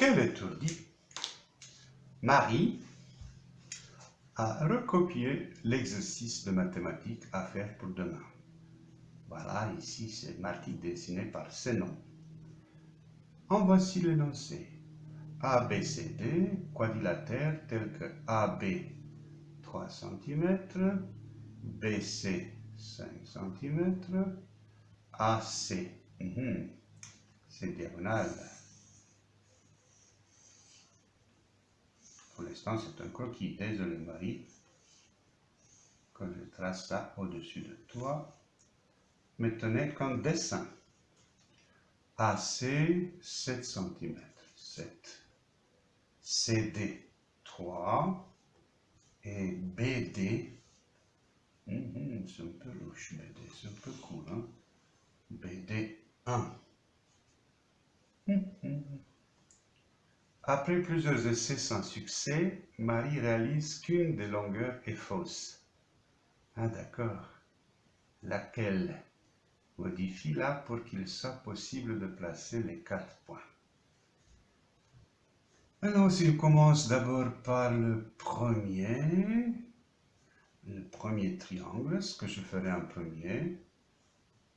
Quel étourdi Marie a recopié l'exercice de mathématiques à faire pour demain. Voilà, ici c'est marqué dessiné par nom. En voici l'énoncé. ABCD, quadrilatère tel que AB 3 cm, BC 5 cm, AC, c'est diagonal. Pour c'est un croquis. Désolé, Marie, que je trace ça au-dessus de toi. Tenez qu'un dessin. AC, 7 cm. 7. CD, 3. Et BD, hum, c'est un peu louche, BD, c'est un peu cool, hein? BD 1. Après plusieurs essais sans succès, Marie réalise qu'une des longueurs est fausse. Ah d'accord. Laquelle? Modifie-la pour qu'il soit possible de placer les quatre points. Alors, si commence d'abord par le premier, le premier triangle, ce que je ferai en premier,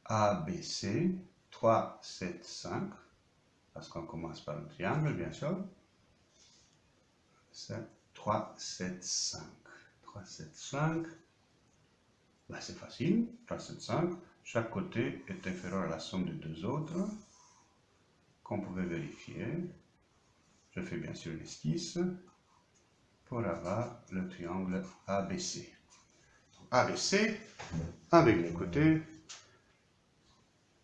ABC, 3, 7, 5, parce qu'on commence par le triangle, bien sûr. 3, 7, 5. 3, 7, 5. c'est facile. 3, 7, 5. Chaque côté est inférieur à la somme des deux autres. Qu'on pouvait vérifier. Je fais bien sûr l'esquisse pour avoir le triangle ABC. ABC avec les côtés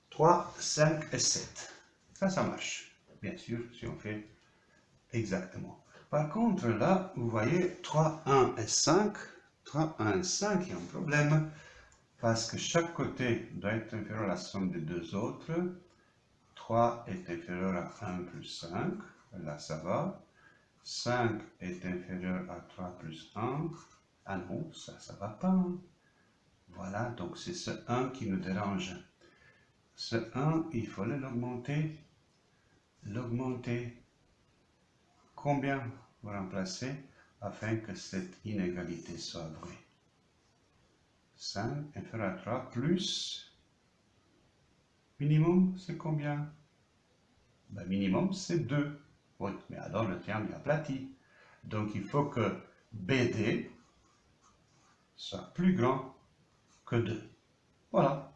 3, 5 et 7. Ça, ça marche. Bien sûr, si on fait exactement. Par contre, là, vous voyez 3, 1 et 5. 3, 1 et 5, il y a un problème. Parce que chaque côté doit être inférieur à la somme des deux autres. 3 est inférieur à 1 plus 5. Là, ça va. 5 est inférieur à 3 plus 1. Ah non, ça, ça va pas. Voilà, donc c'est ce 1 qui nous dérange. Ce 1, il faut l'augmenter. L'augmenter Combien vous remplacez afin que cette inégalité soit vraie? 5 inférieur à 3 plus minimum, c'est combien? Ben, Minimum, c'est 2. Oui, mais alors le triangle est aplati. Donc il faut que BD soit plus grand que 2. Voilà.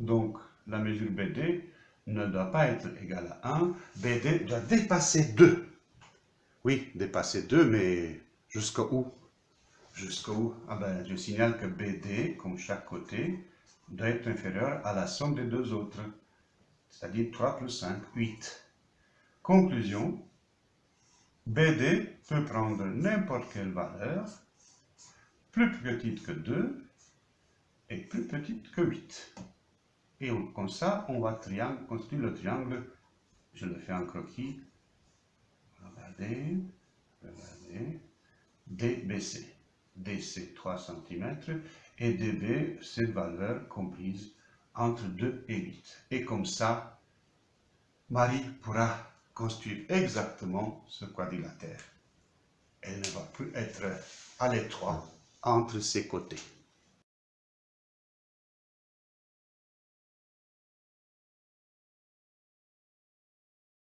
Donc la mesure BD ne doit pas être égale à 1. BD doit dépasser 2. Oui, dépasser 2, mais Jusqu'à où? Ah ben, je signale que BD, comme chaque côté, doit être inférieur à la somme des deux autres, c'est-à-dire 3 plus 5, 8. Conclusion, BD peut prendre n'importe quelle valeur, plus petite que 2 et plus petite que 8. Et comme ça, on va construire le triangle, je le fais en croquis, regardez, regardez, DBC. DC 3 cm et DB, cette valeur comprise entre 2 et 8. Et comme ça, Marie pourra construire exactement ce quadrilatère. Elle ne va plus être à l'étroit entre ses côtés.